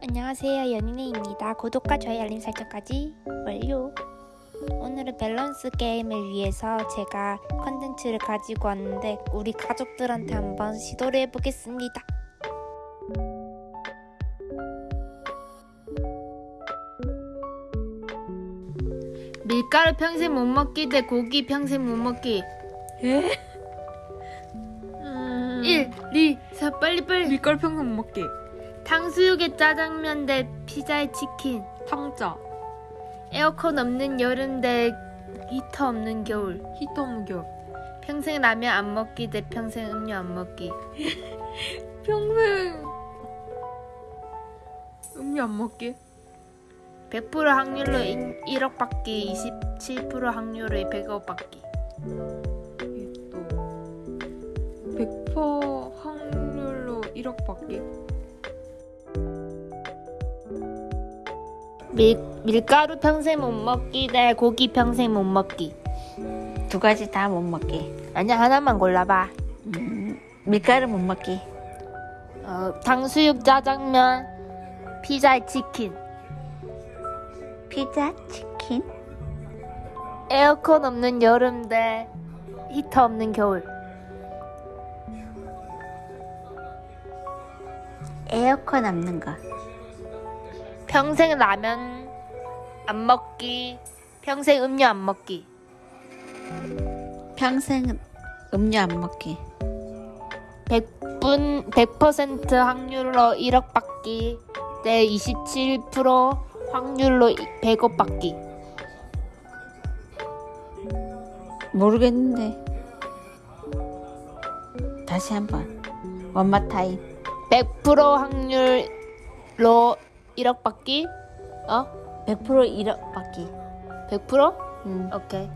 안녕하세요 연인이입니다 구독과 좋아요 알림 설정까지 완료 오늘은 밸런스 게임을 위해서 제가 컨텐츠를 가지고 왔는데 우리 가족들한테 한번 시도를 해보겠습니다 밀가루 평생 못 먹기 대 고기 평생 못 먹기. 에? 1, 2, 4 빨리 빨리. 밀가루 평생 못 먹기. 탕수육에 짜장면 대 피자에 치킨. 탕자. 에어컨 없는 여름 대 히터 없는 겨울. 히터 없는 겨울. 평생 라면 안 먹기 대 평생 음료 안 먹기. 평생. 음료 안 먹기. 100% 확률로 1억 받기, 27% 확률로 100억 받기. 또 100% 확률로 1억 받기. 밀, 밀가루 평생 못 먹기 대 고기 평생 못 먹기. 두 가지 다 못 먹기. 아니야 하나만 골라봐. 음, 밀가루 못 먹기. 어, 탕수육 짜장면 피자에 치킨 피자, 치킨. 에어컨 없는 여름 대 히터 없는 겨울 에어컨 없는 거. 평생 라면 안 먹기 평생 음료 안 먹기 평생 음료 안 먹기. 100분 100% 확률로 1억 받기 대 27% 확률로 100억 받기 모르겠는데. 다시 한번. 원마 타임. 100% 확률로 1억 받기 어? 100% 1억 받기. 100%? 음. 오케이